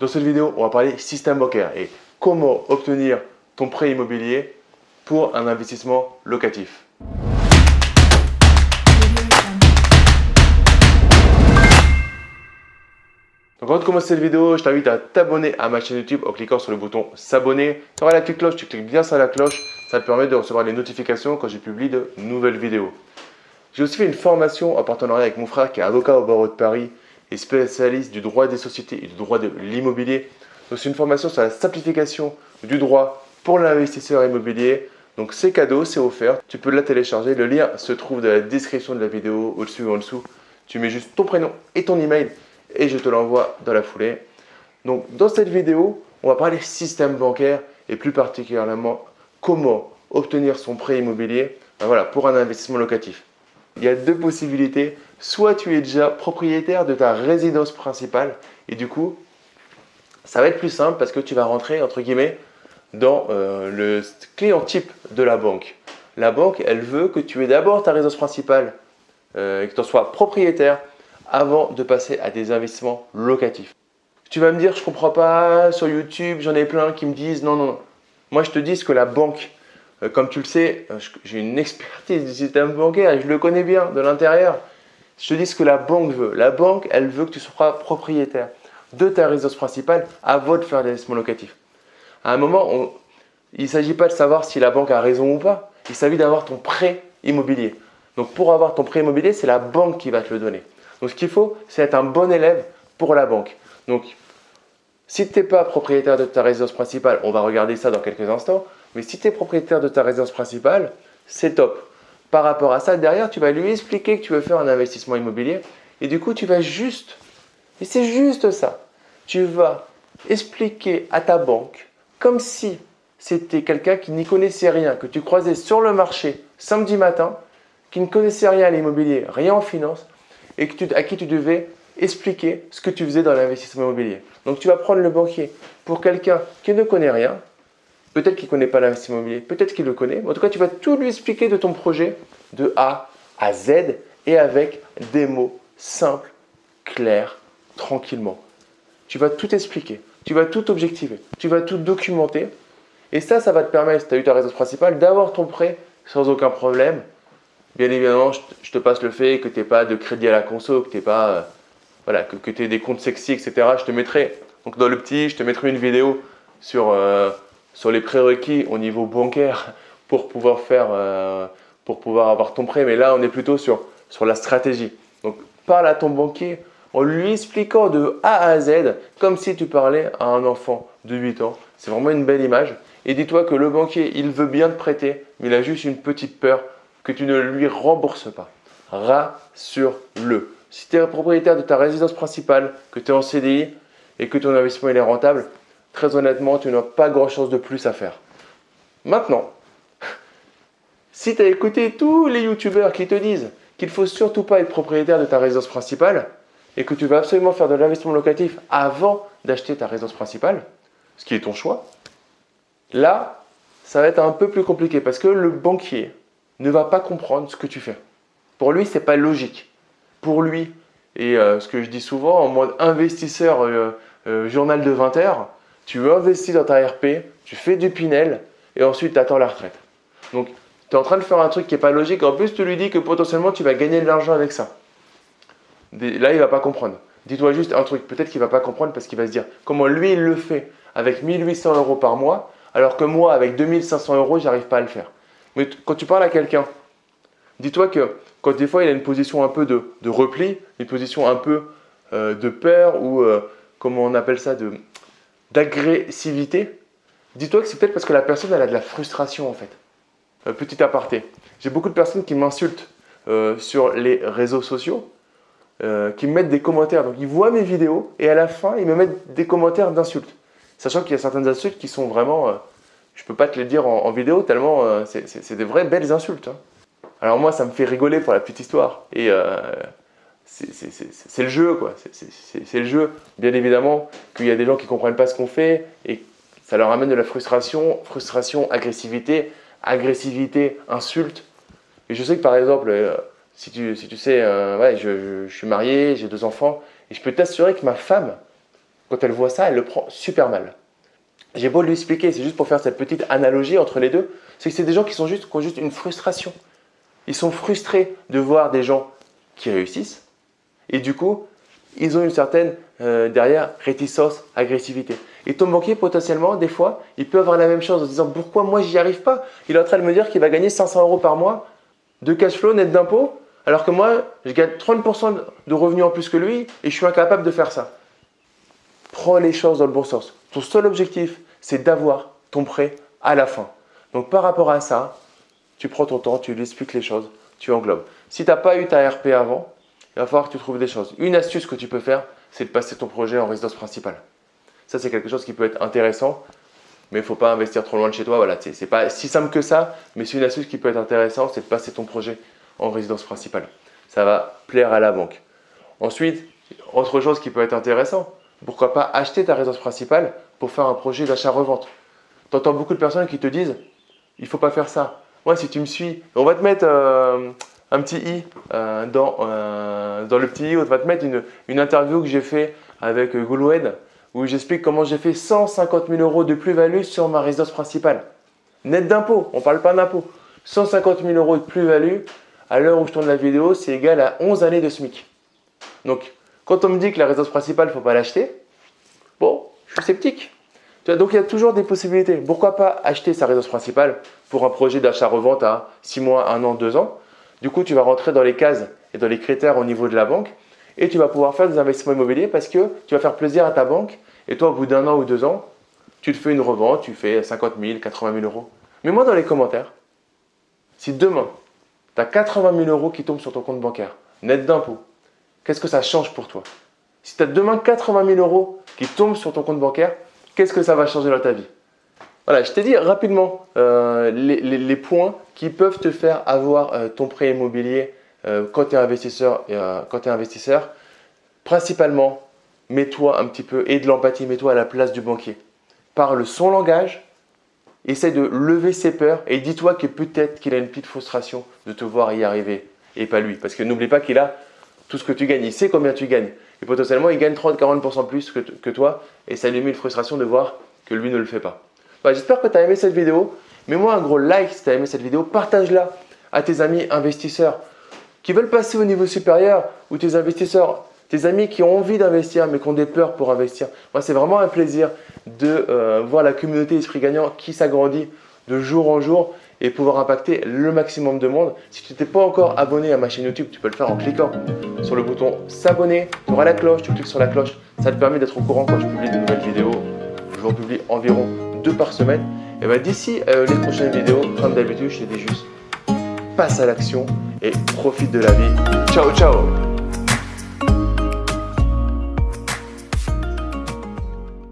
Dans cette vidéo, on va parler système bancaire et comment obtenir ton prêt immobilier pour un investissement locatif. Donc avant de commencer cette vidéo, je t'invite à t'abonner à ma chaîne YouTube en cliquant sur le bouton s'abonner. Tu auras la petite cloche, tu cliques bien sur la cloche, ça te permet de recevoir les notifications quand je publie de nouvelles vidéos. J'ai aussi fait une formation en partenariat avec mon frère qui est avocat au barreau de Paris spécialiste du droit des sociétés et du droit de l'immobilier. Donc c'est une formation sur la simplification du droit pour l'investisseur immobilier. Donc c'est cadeau, c'est offert. Tu peux la télécharger. Le lien se trouve dans la description de la vidéo, au-dessus ou en dessous. Tu mets juste ton prénom et ton email et je te l'envoie dans la foulée. Donc dans cette vidéo, on va parler système bancaire et plus particulièrement comment obtenir son prêt immobilier ben voilà, pour un investissement locatif. Il y a deux possibilités. Soit tu es déjà propriétaire de ta résidence principale et du coup, ça va être plus simple parce que tu vas rentrer entre guillemets dans euh, le client type de la banque. La banque, elle veut que tu aies d'abord ta résidence principale euh, et que tu en sois propriétaire avant de passer à des investissements locatifs. Tu vas me dire, je comprends pas, sur YouTube, j'en ai plein qui me disent non, non. Moi, je te dis ce que la banque, euh, comme tu le sais, j'ai une expertise du système bancaire je le connais bien de l'intérieur. Je te dis ce que la banque veut. La banque, elle veut que tu sois propriétaire de ta résidence principale avant de faire l'investissement locatif. À un moment, il ne s'agit pas de savoir si la banque a raison ou pas. Il s'agit d'avoir ton prêt immobilier. Donc, pour avoir ton prêt immobilier, c'est la banque qui va te le donner. Donc ce qu'il faut, c'est être un bon élève pour la banque. Donc si tu n'es pas propriétaire de ta résidence principale, on va regarder ça dans quelques instants, mais si tu es propriétaire de ta résidence principale, c'est top. Par rapport à ça, derrière, tu vas lui expliquer que tu veux faire un investissement immobilier et du coup, tu vas juste, et c'est juste ça, tu vas expliquer à ta banque comme si c'était quelqu'un qui n'y connaissait rien, que tu croisais sur le marché samedi matin, qui ne connaissait rien à l'immobilier, rien en finance, et à qui tu devais expliquer ce que tu faisais dans l'investissement immobilier. Donc tu vas prendre le banquier pour quelqu'un qui ne connaît rien, peut-être qu'il ne connaît pas l'investissement immobilier, peut-être qu'il le connaît, en tout cas tu vas tout lui expliquer de ton projet de A à Z et avec des mots simples, clairs, tranquillement. Tu vas tout expliquer, tu vas tout objectiver, tu vas tout documenter et ça, ça va te permettre, si tu as eu ta résidence principale, d'avoir ton prêt sans aucun problème Bien évidemment, je te passe le fait que tu n'aies pas de crédit à la conso, que tu pas, euh, voilà, que, que tu aies des comptes sexy, etc. Je te mettrai, donc dans le petit, je te mettrai une vidéo sur, euh, sur les prérequis au niveau bancaire pour pouvoir faire, euh, pour pouvoir avoir ton prêt. Mais là, on est plutôt sur, sur la stratégie. Donc, parle à ton banquier en lui expliquant de A à Z, comme si tu parlais à un enfant de 8 ans. C'est vraiment une belle image. Et dis-toi que le banquier, il veut bien te prêter, mais il a juste une petite peur que tu ne lui rembourses pas. Rassure-le. Si tu es propriétaire de ta résidence principale, que tu es en CDI et que ton investissement est rentable, très honnêtement, tu n'as pas grand-chose de plus à faire. Maintenant, si tu as écouté tous les youtubeurs qui te disent qu'il ne faut surtout pas être propriétaire de ta résidence principale et que tu vas absolument faire de l'investissement locatif avant d'acheter ta résidence principale, ce qui est ton choix, là, ça va être un peu plus compliqué parce que le banquier, ne va pas comprendre ce que tu fais. Pour lui, ce n'est pas logique. Pour lui, et euh, ce que je dis souvent, en mode investisseur euh, euh, journal de 20 heures, tu investis dans ta RP, tu fais du Pinel et ensuite tu attends la retraite. Donc, tu es en train de faire un truc qui n'est pas logique. En plus, tu lui dis que potentiellement, tu vas gagner de l'argent avec ça. Là, il va pas comprendre. Dis-toi juste un truc, peut-être qu'il ne va pas comprendre parce qu'il va se dire comment lui, il le fait avec 1800 euros par mois, alors que moi, avec 2500 euros, j'arrive pas à le faire. Mais quand tu parles à quelqu'un, dis-toi que quand des fois il a une position un peu de, repli, une position un peu euh, de peur ou euh, comment on appelle ça, d'agressivité, dis-toi que c'est peut-être parce que la personne a de la frustration en fait. Euh, petit aparté, j'ai beaucoup de personnes qui m'insultent sur les réseaux sociaux, qui me mettent des commentaires. Donc ils voient mes vidéos et à la fin ils me mettent des commentaires d'insultes. Sachant qu'il y a certaines insultes qui sont vraiment je peux pas te les dire en, vidéo tellement euh, c'est des vraies belles insultes. Hein. Alors moi, ça me fait rigoler pour la petite histoire. Et euh, c'est le jeu, quoi. C'est le jeu. Bien évidemment qu'il y a des gens qui comprennent pas ce qu'on fait et ça leur amène de la frustration, frustration, agressivité, agressivité, insulte. Et je sais que par exemple, euh, si, tu, si tu sais, ouais, je, je, suis marié, j'ai deux enfants, et je peux t'assurer que ma femme, quand elle voit ça, elle le prend super mal. J'ai beau lui expliquer, c'est juste pour faire cette petite analogie entre les deux, c'est que c'est des gens qui, sont juste, qui ont juste une frustration. Ils sont frustrés de voir des gens qui réussissent et du coup, ils ont une certaine, euh, derrière, réticence, agressivité. Et ton banquier, potentiellement, des fois, il peut avoir la même chose en se disant « Pourquoi moi, j'y arrive pas ?» Il est en train de me dire qu'il va gagner 500 euros par mois de cash flow net d'impôts, alors que moi, je gagne 30% de revenus en plus que lui et je suis incapable de faire ça. Prends les choses dans le bon sens. Ton seul objectif, c'est d'avoir ton prêt à la fin. Donc, par rapport à ça, tu prends ton temps, tu lui expliques les choses, tu englobes. Si tu n'as pas eu ta RP avant, il va falloir que tu trouves des choses. Une astuce que tu peux faire, c'est de passer ton projet en résidence principale. Ça, c'est quelque chose qui peut être intéressant, mais il ne faut pas investir trop loin de chez toi. Voilà, c'est pas si simple que ça, mais c'est une astuce qui peut être intéressante, c'est de passer ton projet en résidence principale. Ça va plaire à la banque. Ensuite, autre chose qui peut être intéressant, pourquoi pas acheter ta résidence principale pour faire un projet d'achat-revente. Tu entends beaucoup de personnes qui te disent il ne faut pas faire ça. Moi, si tu me suis, on va te mettre euh, un petit i euh, dans, euh, dans le petit i, on va te mettre une, interview que j'ai fait avec Gouloued où j'explique comment j'ai fait 150 000 euros de plus-value sur ma résidence principale. Net d'impôt, on ne parle pas d'impôt. 150 000 euros de plus-value, à l'heure où je tourne la vidéo, c'est égal à 11 années de SMIC. Donc, quand on me dit que la résidence principale, il ne faut pas l'acheter, bon, je suis sceptique. Donc, il y a toujours des possibilités. Pourquoi pas acheter sa résidence principale pour un projet d'achat-revente à 6 mois, 1 an, 2 ans Du coup, tu vas rentrer dans les cases et dans les critères au niveau de la banque et tu vas pouvoir faire des investissements immobiliers parce que tu vas faire plaisir à ta banque et toi, au bout d'un an ou deux ans, tu te fais une revente, tu fais 50 000, 80 000 euros. Mais moi, dans les commentaires, si demain, tu as 80 000 euros qui tombent sur ton compte bancaire, net d'impôt, qu'est-ce que ça change pour toi? Si tu as demain 80 000 euros qui tombent sur ton compte bancaire, qu'est-ce que ça va changer dans ta vie? Voilà, je t'ai dit rapidement euh, les, points qui peuvent te faire avoir euh, ton prêt immobilier euh, quand tu es investisseur, principalement, mets-toi un petit peu, et de l'empathie, mets-toi à la place du banquier. Parle son langage, essaie de lever ses peurs et dis-toi que peut-être qu'il a une petite frustration de te voir y arriver et pas lui. Parce que n'oublie pas qu'il a tout ce que tu gagnes, il sait combien tu gagnes. Et potentiellement, il gagne 30-40% plus que, toi et ça lui met une frustration de voir que lui ne le fait pas. Bah, j'espère que tu as aimé cette vidéo. Mets-moi un gros like si tu as aimé cette vidéo. Partage-la à tes amis investisseurs qui veulent passer au niveau supérieur ou tes investisseurs, tes amis qui ont envie d'investir mais qui ont des peurs pour investir. Moi, c'est vraiment un plaisir de euh, voir la communauté Esprit Gagnant qui s'agrandit de jour en jour et pouvoir impacter le maximum de monde. Si tu n'es pas encore abonné à ma chaîne YouTube, tu peux le faire en cliquant sur le bouton s'abonner. Tu auras la cloche, tu cliques sur la cloche. Ça te permet d'être au courant quand je publie de nouvelles vidéos. Je vous en publie environ deux par semaine. Et bien d'ici euh, les prochaines vidéos, comme d'habitude, je te dis juste passe à l'action et profite de la vie. Ciao, ciao